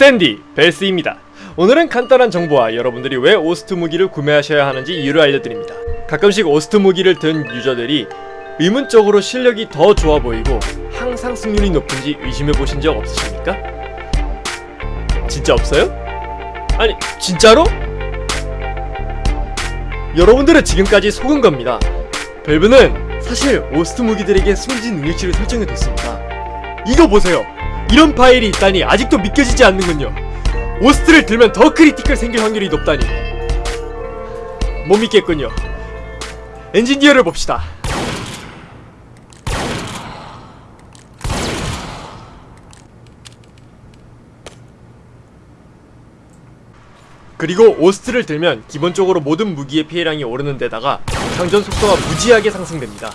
스탠디 벨스입니다. 오늘은 간단한 정보와 여러분들이 왜 오스트 무기를 구매하셔야 하는지 이유를 알려드립니다. 가끔씩 오스트 무기를 든 유저들이 의문적으로 실력이 더 좋아 보이고 항상 승률이 높은지 의심해보신 적 없으십니까? 진짜 없어요? 아니 진짜로? 여러분들은 지금까지 속은 겁니다. 밸브는 사실 오스트 무기들에게 숨긴 능력치를 설정해뒀습니다. 이거 보세요. 이런 파일이 있다니 아직도 믿겨지지 않는군요. 오스트를 들면 더 critical 생길 확률이 높다니. 못 믿겠군요. 엔지니어를 봅시다. 그리고 오스트를 들면 기본적으로 모든 무기의 피해량이 오르는 데다가 장전 속도가 무지하게 상승됩니다.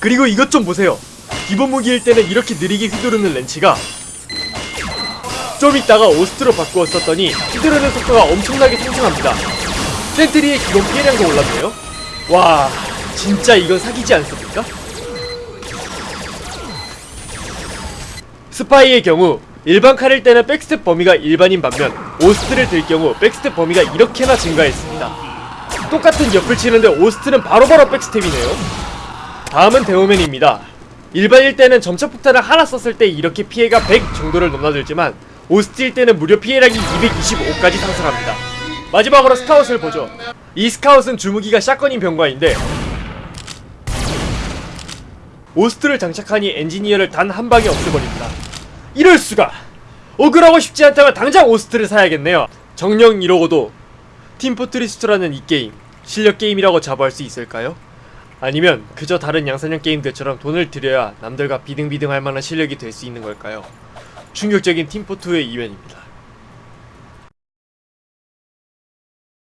그리고 이것 좀 보세요. 기본 무기일 때는 이렇게 느리게 휘두르는 렌치가 좀 있다가 오스트로 바꾸었었더니 휘두르는 속도가 엄청나게 상승합니다. sentry의 기본 피해량도 올랐네요. 와, 진짜 이건 사기지 않습니까? 스파이의 경우 일반 칼일 때는 backstab 범위가 일반인 반면 오스트를 들 경우 backstab 범위가 이렇게나 증가했습니다. 똑같은 옆을 치는데 오스트는 바로바로 backstab이네요. 다음은 데모맨입니다. 일반일 때는 점착 폭탄을 하나 썼을 때 이렇게 피해가 100 정도를 넘나들지만 오스트일 때는 무려 피해량이 225까지 상승합니다. 마지막으로 스카웃을 보죠. 이 스카웃은 주무기가 샷건인 병과인데 오스트를 장착하니 엔지니어를 단 한 방에 없애버립니다. 이럴 수가! 억울하고 싶지 않다면 당장 오스트를 사야겠네요. 정령 이러고도 팀포트리스트라는 이 게임 실력 게임이라고 자부할 수 있을까요? 아니면 그저 다른 양산형 게임들처럼 돈을 들여야 남들과 비등비등할 만한 실력이 될 수 있는 걸까요? 충격적인 팀포2의 이변입니다.